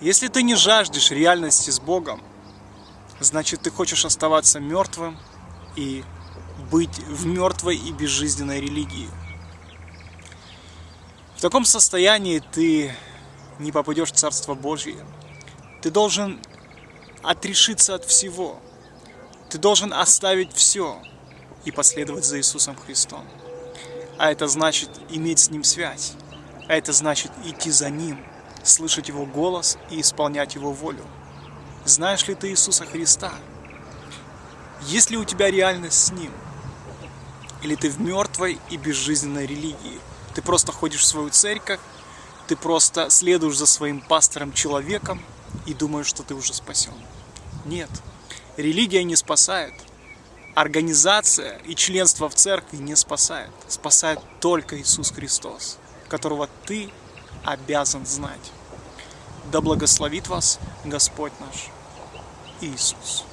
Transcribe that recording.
Если ты не жаждешь реальности с Богом, значит ты хочешь оставаться мертвым и быть в мертвой и безжизненной религии. В таком состоянии ты не попадешь в Царство Божье. Ты должен отрешиться от всего. Ты должен оставить все и последовать за Иисусом Христом. А это значит иметь с Ним связь. А это значит идти за Ним, слышать Его голос и исполнять Его волю. Знаешь ли ты Иисуса Христа? Есть ли у тебя реальность с Ним? Или ты в мертвой и безжизненной религии? Ты просто ходишь в свою церковь, ты просто следуешь за своим пастором-человеком и думаешь, что ты уже спасен. Нет, религия не спасает. Организация и членство в церкви не спасает. Спасает только Иисус Христос, которого ты обязан знать. Да благословит вас Господь наш Иисус.